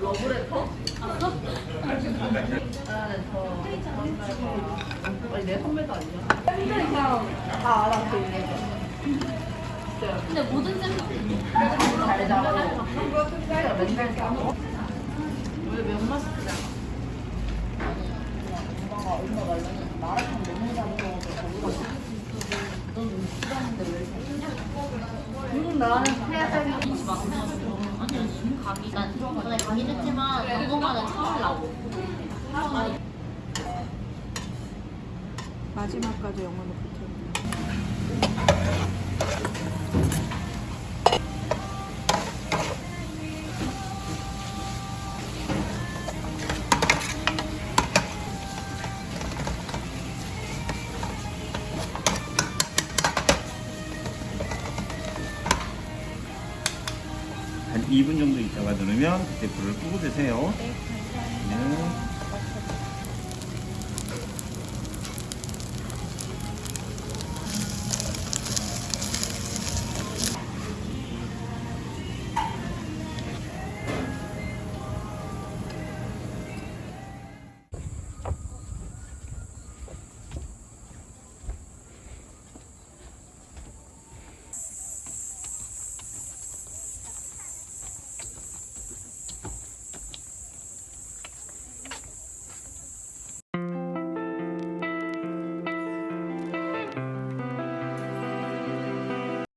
러브레터? 그 맨날 자고 왜 면만 시키잖아 엄마가 엄마가 마라탕 너무 잘 먹어서 거기가 넌 싫어하는데 왜 이렇게 응 나는 해야 되는 아니 지금 난 전에 마지막까지 영혼을 붙여. 한 2분 정도 있다가 누르면 그때 불을 끄고 드세요. 네, 감사합니다. 네.